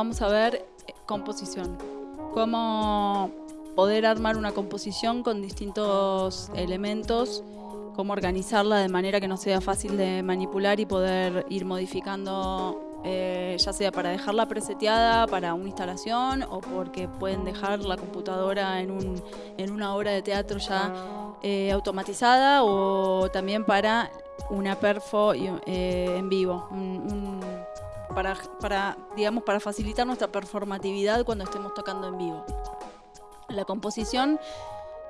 vamos a ver eh, composición. Cómo poder armar una composición con distintos elementos, cómo organizarla de manera que no sea fácil de manipular y poder ir modificando eh, ya sea para dejarla preseteada para una instalación o porque pueden dejar la computadora en, un, en una obra de teatro ya eh, automatizada o también para una perfo eh, en vivo, para, para, digamos, para facilitar nuestra performatividad cuando estemos tocando en vivo. La composición,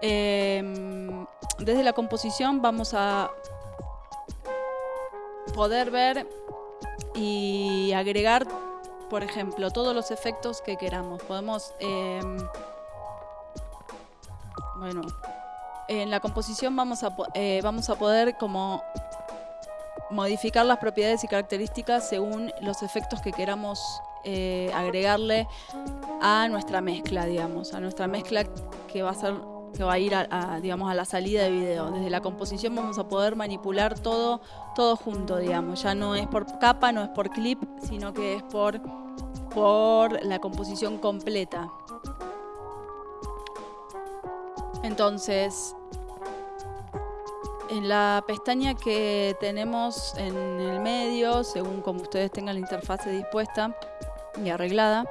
desde la composición vamos a poder ver y agregar, por ejemplo, todos los efectos que queramos. Podemos, em, bueno, en la composición vamos a, eh, vamos a poder como modificar las propiedades y características según los efectos que queramos eh, agregarle a nuestra mezcla, digamos, a nuestra mezcla que va a ser que va a ir a, digamos, a la salida de video. Desde la composición vamos a poder manipular todo, todo junto, digamos. Ya no es por capa, no es por clip, sino que es por, por la composición completa. Entonces, en la pestaña que tenemos en el medio, según como ustedes tengan la interfase dispuesta y arreglada,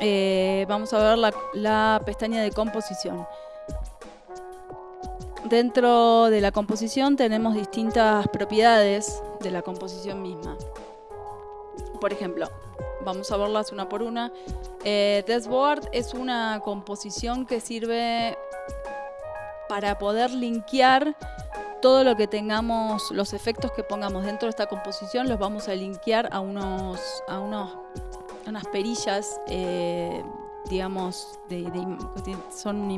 eh, vamos a ver la, pestaña de composición. Dentro de la composición tenemos distintas propiedades de la composición misma. Por ejemplo, vamos a verlas una por una. Eh, Dashboard es una composición que sirve para poder linkear todo lo que tengamos, los efectos que pongamos dentro de esta composición, los vamos a linkear a unos, a unos, unas perillas, eh, digamos, son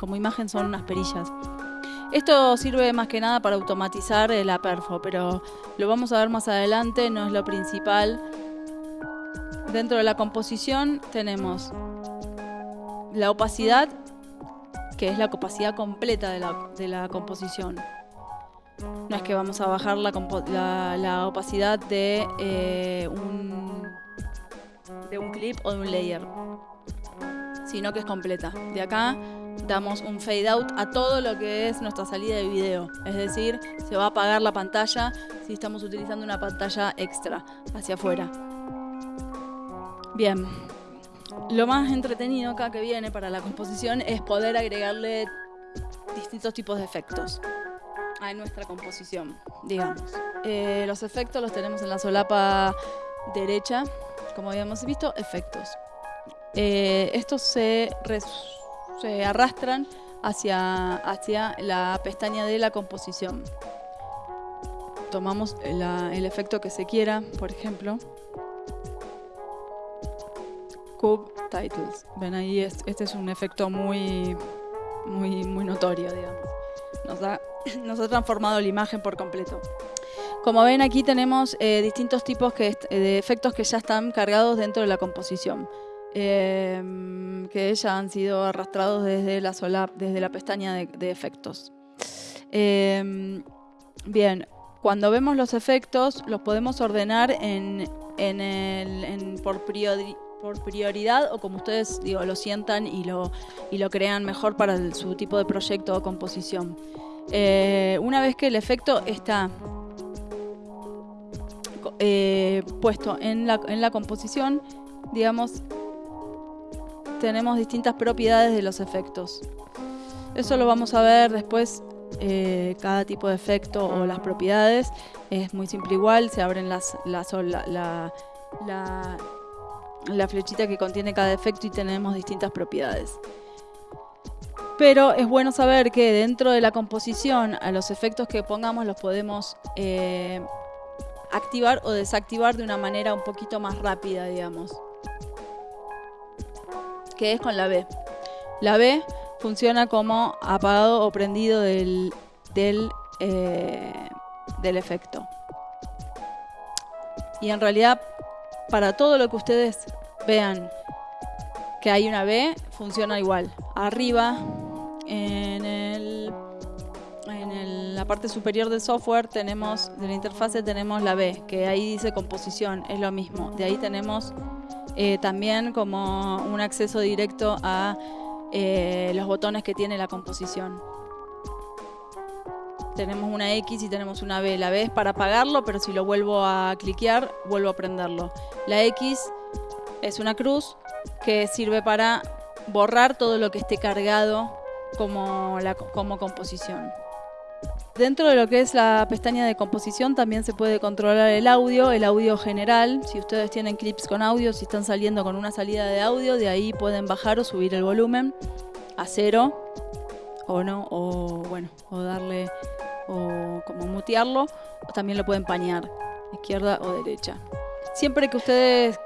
como imagen son unas perillas. Esto sirve más que nada para automatizar la perfo, pero lo vamos a ver más adelante, no es lo principal. Dentro de la composición tenemos la opacidad, que es la opacidad completa de la, composición. No es que vamos a bajar la, opacidad de, eh, un, de un clip o de un layer, sino que es completa. De acá damos un fade out a todo lo que es nuestra salida de video. Es decir, se va a apagar la pantalla si estamos utilizando una pantalla extra hacia afuera. Bien, lo más entretenido acá que viene para la composición es poder agregarle distintos tipos de efectos a nuestra composición, digamos. Eh, los efectos los tenemos en la solapa derecha, como habíamos visto, efectos. Eh, estos se se arrastran hacia, hacia la pestaña de la composición. Tomamos el efecto que se quiera, por ejemplo. Cube Titles. Ven ahí, este es un efecto muy, muy, muy notorio, digamos. Nos ha, nos ha transformado la imagen por completo. Como ven aquí tenemos eh, distintos tipos de efectos que ya están cargados dentro de la composición. Em, que ya han sido arrastrados desde la, sola, desde la pestaña de, efectos. Em, bien, cuando vemos los efectos los podemos ordenar en, en el, por, por prioridad o como ustedes digo, lo sientan y lo, y lo crean mejor para su tipo de proyecto o composición. Eh, una vez que el efecto está eh, puesto en la, en la composición, digamos, tenemos distintas propiedades de los efectos. Eso lo vamos a ver después, eh, cada tipo de efecto o las propiedades. Es muy simple igual, se abren las, la, la, la flechita que contiene cada efecto y tenemos distintas propiedades. Pero es bueno saber que dentro de la composición, a los efectos que pongamos los podemos eh, activar o desactivar de una manera un poquito más rápida, digamos que es con la B. La B funciona como apagado o prendido del, del, eh, del efecto. Y en realidad, para todo lo que ustedes vean que hay una B, funciona igual. Arriba, en, el, en la parte superior del software, tenemos de la interfase tenemos la B, que ahí dice composición, es lo mismo. De ahí tenemos eh, también como un acceso directo a eh, los botones que tiene la composición. Tenemos una X y tenemos una B. La B es para apagarlo, pero si lo vuelvo a cliquear, vuelvo a prenderlo. La X es una cruz que sirve para borrar todo lo que esté cargado como, la, como composición. Dentro de lo que es la pestaña de composición también se puede controlar el audio, el audio general. Si ustedes tienen clips con audio, si están saliendo con una salida de audio, de ahí pueden bajar o subir el volumen a cero o no, o bueno, o darle, o como mutearlo, o también lo pueden pañar, izquierda o derecha. Siempre que ustedes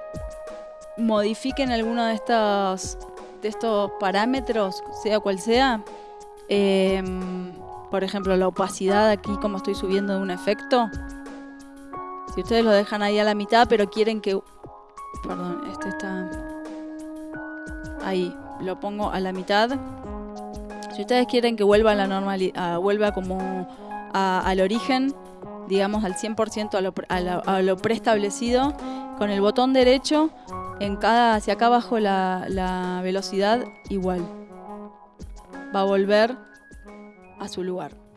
modifiquen alguno de estos, de estos parámetros, sea cual sea, eh, por ejemplo, la opacidad aquí, como estoy subiendo de un efecto. Si ustedes lo dejan ahí a la mitad, pero quieren que... Perdón, este está... Ahí, lo pongo a la mitad. Si ustedes quieren que vuelva a la normalidad, vuelva como al origen, digamos al 100% a lo, a, lo, preestablecido, con el botón derecho, en cada, hacia acá abajo la, la velocidad igual. Va a volver a su lugar.